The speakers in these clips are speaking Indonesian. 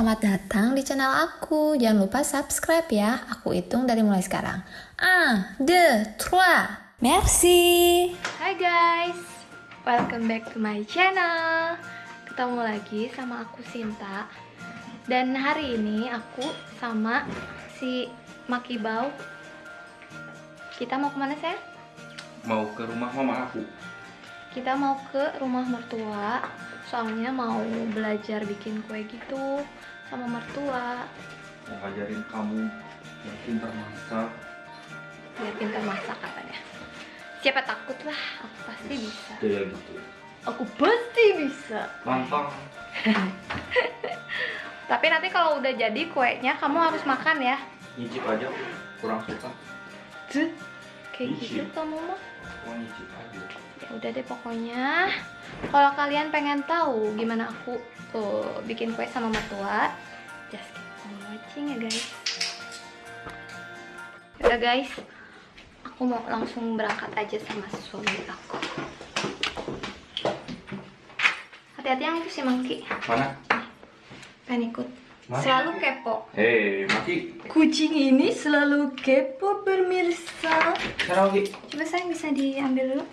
selamat datang di channel aku. Jangan lupa subscribe ya. Aku hitung dari mulai sekarang. 1, 2, 3. Merci. Hai guys, welcome back to my channel Ketemu lagi sama aku Sinta Dan hari ini aku sama si Maki Bau Kita mau ke mana saya? mau ke rumah mama aku Kita mau ke rumah mertua. Soalnya mau belajar bikin kue gitu sama mertua. Mau ngajarin kamu yang pintar masak. Biar pintar masak katanya. Siapa takut lah, aku pasti bisa. kayak gitu. Aku pasti bisa. Lantang Tapi nanti kalau udah jadi kuenya kamu harus makan ya. Nyicip aja kurang suka. Tuh, kayak gitu kamu mah. Mau nyicip aja ya udah deh pokoknya. Kalau kalian pengen tahu gimana aku tuh bikin kue sama mertua just keep on watching ya guys. Udah guys aku mau langsung berangkat aja sama suami aku. Hati-hati yang itu si Mangki mana? Pengen ikut. Mana? selalu kepo. Hei mati kucing ini selalu kepo pemirsa. Lagi coba saya bisa diambil dulu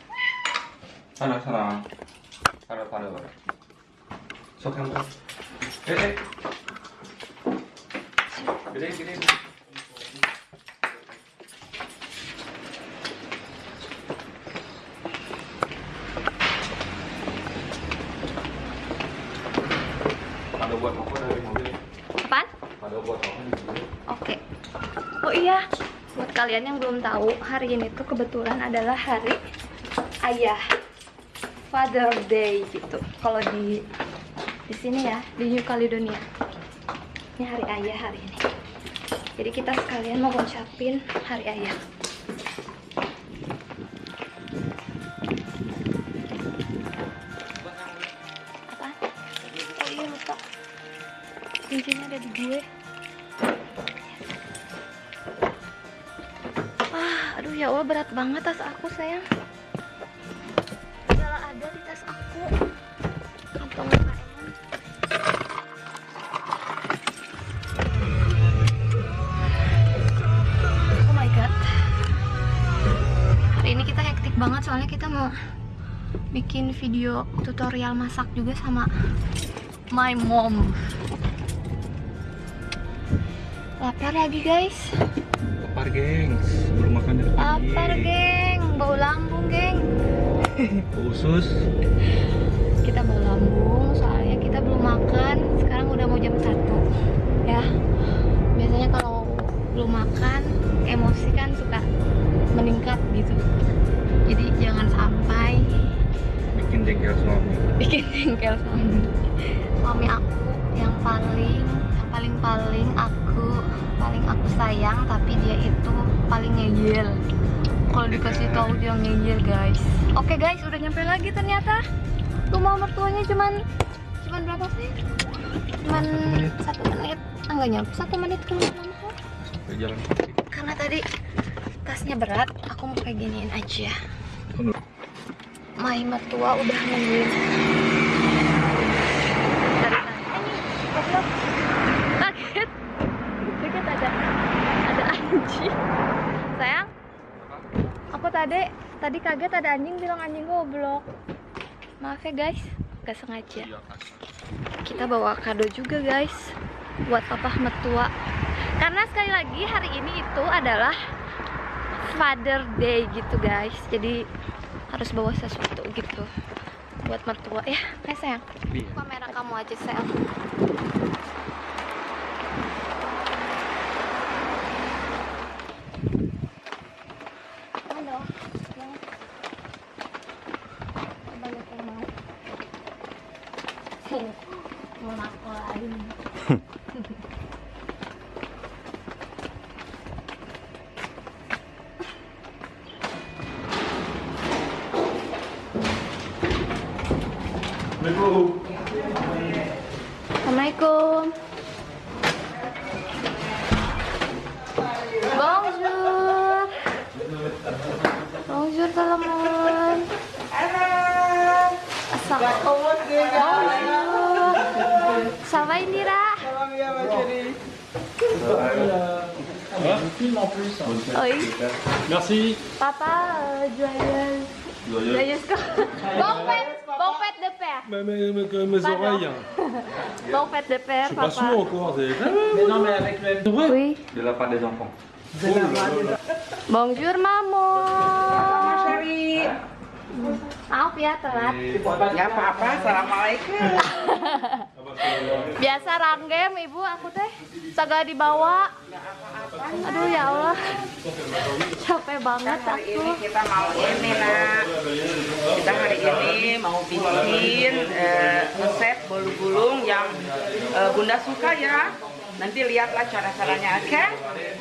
sok eh eh. Gede gede ada buat apa dari mobil? Apaan? ada buat apa di mobil? Oke. Oh iya, buat kalian yang belum tahu, hari ini tuh kebetulan adalah hari ayah. Father Day gitu. Kalau di di sini ya, di New Caledonia. Ini hari ayah hari ini. Jadi kita sekalian mau ngucapin hari ayah. Apa? Oh iya lupa. Cincinnya ada di gue. Ah, aduh ya Allah berat banget tas aku sayang. Aku. Kantong KM. Oh my god. Hari ini kita hektik banget soalnya kita mau bikin video tutorial masak juga sama my mom. Lapar lagi guys. lapar gengs belum makan dari Lapar geng, bau lambung geng. Usus Kita bau lambung soalnya kita belum makan. Sekarang udah mau jam 1 ya. Biasanya kalau belum makan emosi kan suka meningkat gitu. Jadi jangan sampai bikin jengkel suami bikin jengkel suami. Suami aku yang paling yang paling paling aku paling aku sayang tapi dia itu paling ngeyel. Kalau dikasih tahu dia ngeyel guys. Oke guys, udah nyampe lagi ternyata. Rumah mertuanya cuman cuman berapa sih? Cuman satu menit. Ah, nggak nyampe satu menit ke rumah. jalan Karena tadi tasnya berat, aku mau kayak giniin aja. My mertua udah nungguin dari tadi. Eh, goblok. Kaget. Kaget ada ada anjing. Sayang, aku tadi kaget ada anjing bilang anjing goblok. Maaf ya guys, gak sengaja. iya kasar Kita bawa kado juga guys buat papa mertua. Karena sekali lagi hari ini itu adalah Father Day gitu guys. Jadi harus bawa sesuatu gitu buat mertua ya. Eh sayang, iya kamera kamu aja sayang. Bonjour. Bonjour teman-teman. Assalamualaikum. Bonjour. Ça va Indira? bien, ma chérie. Oui. Merci. Papa, euh. Joyeuse quoi? Bon fête, bon fête de père. Mes, mes- mes- mes Pardon. oreilles. Bon fête de père, Je suis pas papa. sourd encore. c'est- Mais non, mais avec le C'est vrai Oui. De la part des enfants. Bonjour maman. chérie. Maaf ya telat. Ya apa-apa, assalamualaikum. Biasa ranggem ibu aku teh segala dibawa. Aduh ya Allah. Capek banget Hari aku. ini kita mau ini nak. Kita hari ini mau bikin eh, resep bolu gulung yang eh, bunda suka ya. Nanti lihatlah cara-caranya, oke?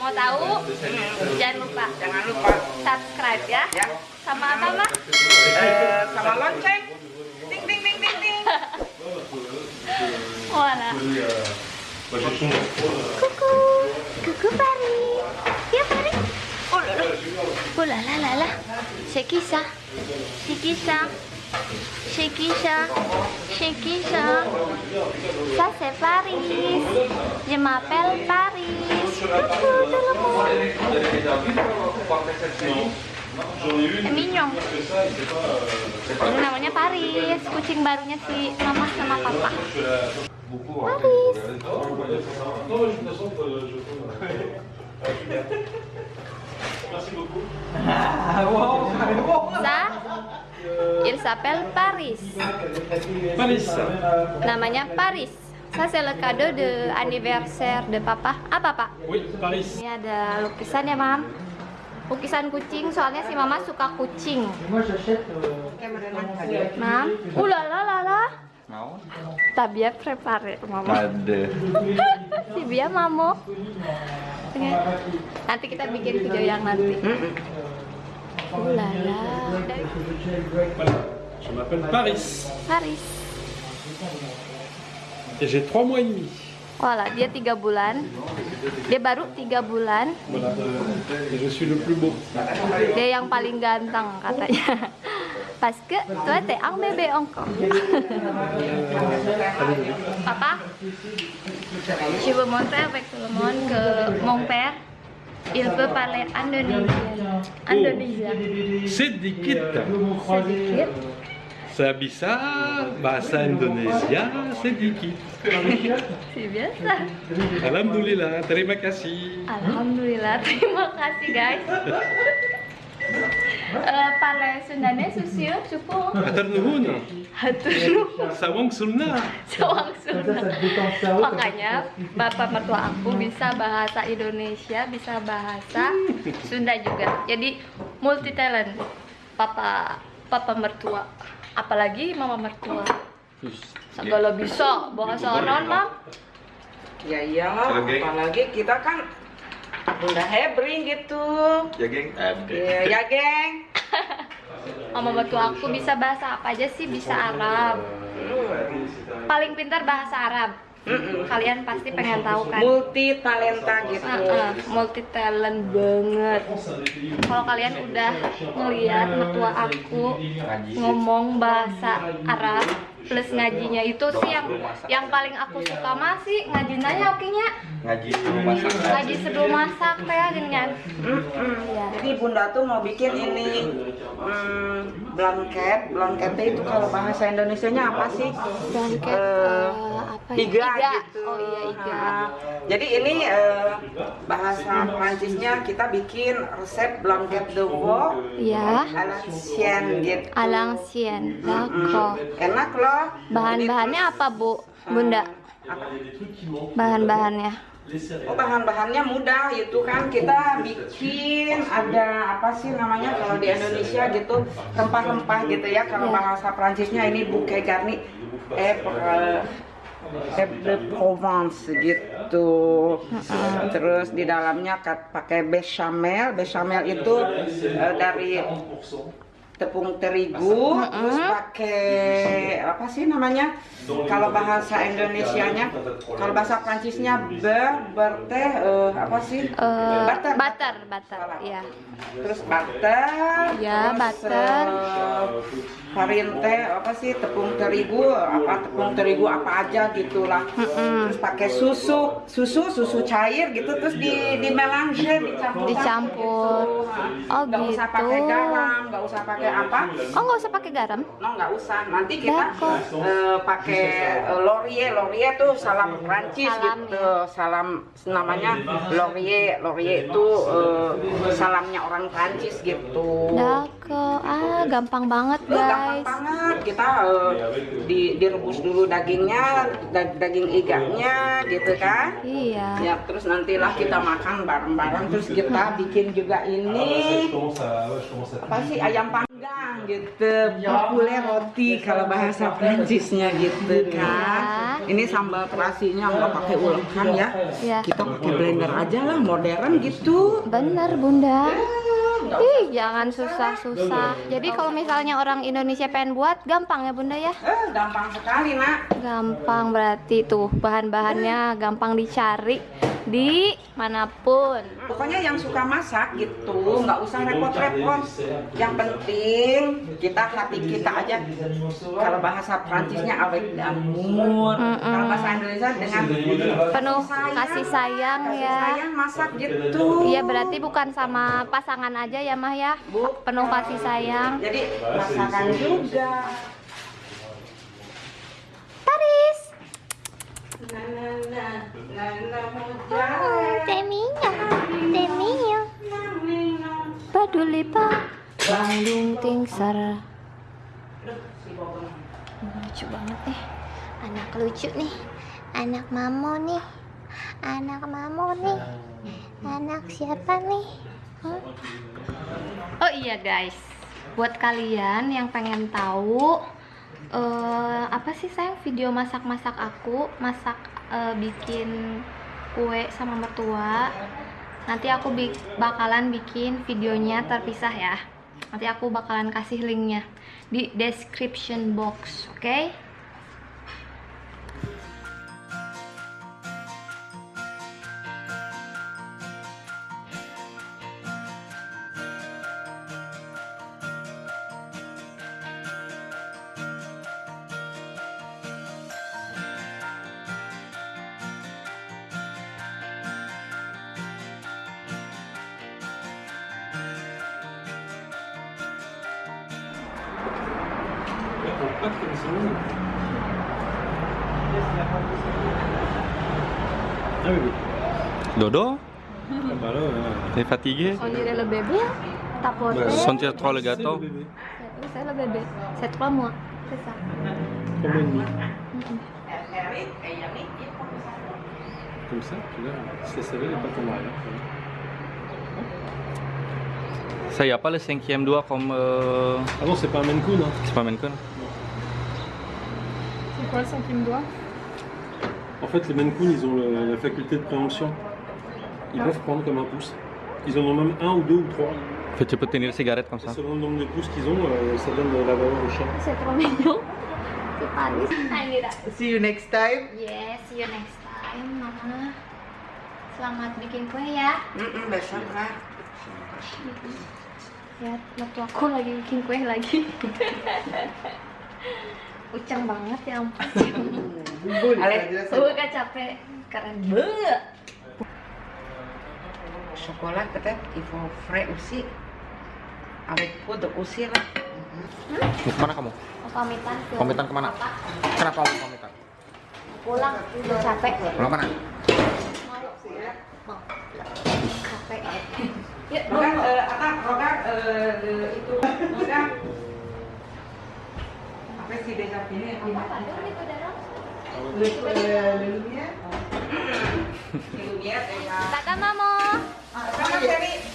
Mau tahu? Jangan lupa Jangan lupa subscribe ya. ya. Sama apa mah? Eh, sama lonceng. Ting ting ting ting ting. Voilà. Kuku, kuku Pari. Ya Pari. Oh là là. Oh. C'est qui ça C'est qui ça C'est qui ça C'est Paris. Je m'appelle Paris. Coucou. C'est mignon. Ini namanya Paris, kucing barunya si mama sama papa. Paris. Ça, il s'appelle Paris. Paris. Namanya Paris. Ça c'est le cadeau de anniversaire de papa. Apa pak? Oui, Paris. Ini ada lukisan ya mam. Lukisan kucing, soalnya si mama suka kucing. Mam, ulalala. Mau? T'as bien préparé, mama. Ada. si Bia mamo. Nanti kita bikin video yang nanti. Ulala. Voilà. Je m'appelle Paris. Paris. Et j'ai 3 mois et demi. Voilà, dia tiga bulan. Dia baru tiga bulan. Voilà. Et je suis le plus beau. Dia yang paling ganteng katanya. Parce que toi t'es un bébé encore. Papa, je veux montrer avec tout le monde que mon père, il peut parler indonésien. Indonésien. Sedikit. Sedikit. Saya bisa bahasa Indonesia sedikit. Si biasa. Alhamdulillah, terima kasih. Alhamdulillah, terima kasih guys. Eh, Pale Sundanya susil cukup Hatur nuhun. hatur nuhun. Sawang Sunda. Sawang Sunda. Makanya bapak mertua aku bisa bahasa Indonesia, bisa bahasa Sunda juga. Jadi multi talent. Papa papa mertua, apalagi mama mertua. Segala bisa bahasa non mam. Ya iyalah, Kalau apalagi kita kan Bunda Hebring gitu. Ya geng? Ada. Ya, ya geng. Mama mertua aku bisa bahasa apa aja sih? Bisa Arab. Paling pintar bahasa Arab. Kalian pasti pengen tahu kan? Multi talenta gitu. multi talent banget. Kalau kalian udah ngeliat mertua aku ngomong bahasa Arab plus ngajinya itu sih yang yang paling aku suka masih ngajinya ya okinya Ngaji di rumah sakit. ngaji sebelum masak teh gini kan Iya. Jadi Bunda tuh mau bikin ini hmm, blanket. Blanket itu kalau bahasa Indonesianya apa sih? blanket Eh, eh, apa ya? Iga, gitu. oh iya iga. Nah, jadi ini eh, bahasa Prancisnya kita bikin resep blanket de veau. Ya à l'ancienne gitu. à l'ancienne d'accord Enak loh. bahan-bahannya apa bu? bunda? bahan-bahannya. Oh bahan-bahannya mudah itu kan. Kita bikin ada apa sih namanya kalau di Indonesia gitu rempah-rempah gitu ya. Kalau Ya. bahasa Prancisnya ini bouquet garni. Eh eh, eh, de Provence gitu. Terus di dalamnya pakai bechamel. Bechamel itu eh, dari tepung terigu, terus pakai apa sih namanya? Kalau bahasa Indonesianya, kalau bahasa Prancisnya ber, ber teh eh, apa sih? Eh, butter, butter, butter, ya. Terus butter, Ya, terus, butter. farin teh apa sih tepung terigu, apa tepung terigu apa aja gitulah. Terus pakai susu, susu, susu cair gitu, terus di di melange, dicampur. Dicampur. Oh, Nggak usah gitu. pakai garam, nggak usah pakai apa? Oh, nggak usah pakai garam? No, nggak usah. Nanti kita eh, pakai laurier. Laurier tuh salam Prancis Salam, gitu. Salam namanya laurier. Laurier itu eh, salamnya orang Prancis gitu. Dako. Ah, gampang banget, Loh, gampang guys. banget kita eh, di, direbus dulu dagingnya, da- daging iganya gitu kan. Iya. Ya, terus nantilah kita makan bareng-bareng terus kita bikin juga ini apa sih ayam panggang gitu. Populer roti kalau bahasa Prancisnya gitu kan. Ini sambal terasinya nggak pakai ulekan ya. Iya. kita pakai blender aja lah modern gitu. Bener, Bunda. Ih, jangan susah-susah. Jadi kalau misalnya orang Indonesia pengen buat, gampang ya, Bunda ya? eh gampang sekali nak. Gampang berarti tuh bahan-bahannya gampang dicari di mana pun. pokoknya yang suka masak gitu nggak usah repot-repot yang penting kita hati kita aja kalau bahasa Prancisnya awet damur kalau bahasa Indonesia dengan Penuh kasih sayang kasih ya. sayang masak gitu Iya berarti bukan sama pasangan aja ya Mah ya. Bu. Penuh kasih sayang. jadi masakan juga Teminya, teminya. Peduli pak. Bandung Tingsar. Lucu banget nih. Anak lucu nih. Anak mamo nih. Anak mamo nih. Anak siapa nih? Hah? Oh iya guys, buat kalian yang pengen tahu eh apa sih sayang video masak-masak aku, masak eh, bikin kue sama mertua. Nanti aku bi- bakalan bikin videonya terpisah ya. Nanti aku bakalan kasih linknya di description box, oke? Ah oui, oui. Dodo, Ah bah t'es fatigué On dirait le bébé, tapoter. Sentir trop le gâteau C'est le bébé. Oui, c'est le bébé. C'est trois mois, c'est ça. Trois mois et demi. Erik kayak ini Comme ça, puis là, c'est serré, les pattes en arrière. Ça y a pas le cinquième doigt comme euh, Ah non, c'est pas un Maine Coon, hein. c'est pas Maine Coon C'est quoi le cinquième doigt? En fait, les Coon, ils ont le- la faculté de préhension. Ils peuvent prendre comme un pouce. Ils en ont même un ou deux ou trois. En fait, tu peux tenir une cigarette comme Et ça. selon le nombre de pouces qu'ils ont, euh, ça donne la valeur au chat. C'est trop mignon. C'est Paris. Angira. see you next time Yes, see you next time, Mama. Selamat bikin kue ya? Mm-mm, besok lah Lihat, waktu aku lagi bikin kue lagi. Ucang banget ya ampun. Ale, Gue gak capek. Keren banget. peut-être il faut frais aussi avec poudre aussi lah Mau ke mana kamu? Mau pamitan ke Pamitan ke mana? kota. Kenapa mau pamitan? Pulang, udah capek. Pulang mana? Mau. Capek. Yuk, Rogan, eh, apa Rogan eh, eh, itu Rogan déjà fini le lumière Kakak Mamo.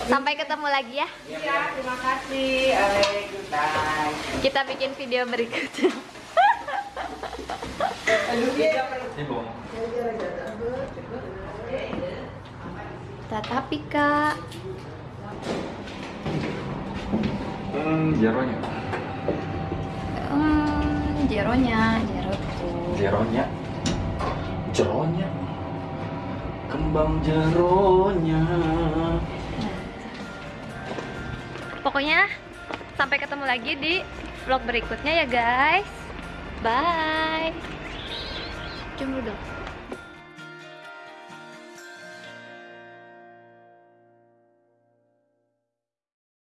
Sampai ketemu lagi ya. iya terima kasih Ale goodbye Kita bikin video berikutnya. Tatapi kak. Hmm, jeronya. Jeronya, jero tuh. Jeronya. Jeronya. Kembang jeronya. Pokoknya sampai ketemu lagi di vlog berikutnya ya guys. Bye. Cium dulu dong.